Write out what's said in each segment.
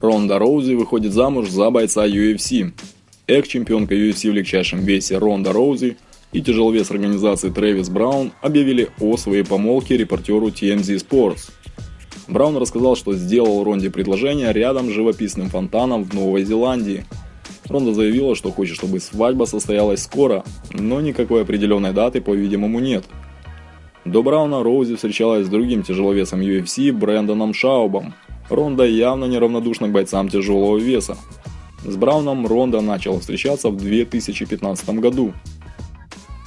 Ронда Роузи выходит замуж за бойца UFC. Экс-чемпионка UFC в легчайшем весе Ронда Роузи и тяжеловес организации Трэвис Браун объявили о своей помолвке репортеру TMZ Sports. Браун рассказал, что сделал Ронде предложение рядом с живописным фонтаном в Новой Зеландии. Ронда заявила, что хочет, чтобы свадьба состоялась скоро, но никакой определенной даты, по-видимому, нет. До Брауна Роузи встречалась с другим тяжеловесом UFC Брэндоном Шаубом, Ронда явно неравнодушна к бойцам тяжелого веса. С Брауном Ронда начала встречаться в 2015 году.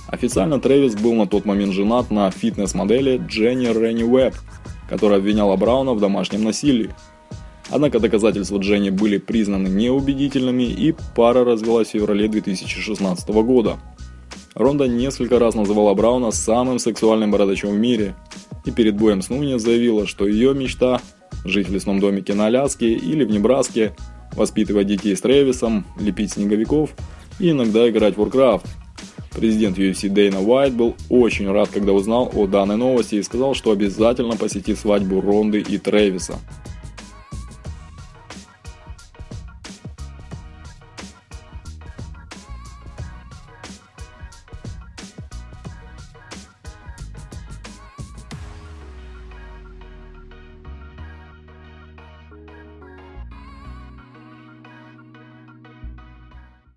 Официально Трэвис был на тот момент женат на фитнес-модели Дженни Ренни Уэбб, которая обвиняла Брауна в домашнем насилии. Однако доказательства Дженни были признаны неубедительными и пара развелась в феврале 2016 года. Ронда несколько раз называла Брауна самым сексуальным бородачом в мире и перед боем с Нунес заявила, что ее мечта жить в лесном домике на Аляске или в Небраске, воспитывать детей с Трэвисом, лепить снеговиков и иногда играть в Warcraft. Президент UFC Дейна Уайт был очень рад, когда узнал о данной новости и сказал, что обязательно посетит свадьбу Ронды и Трэвиса.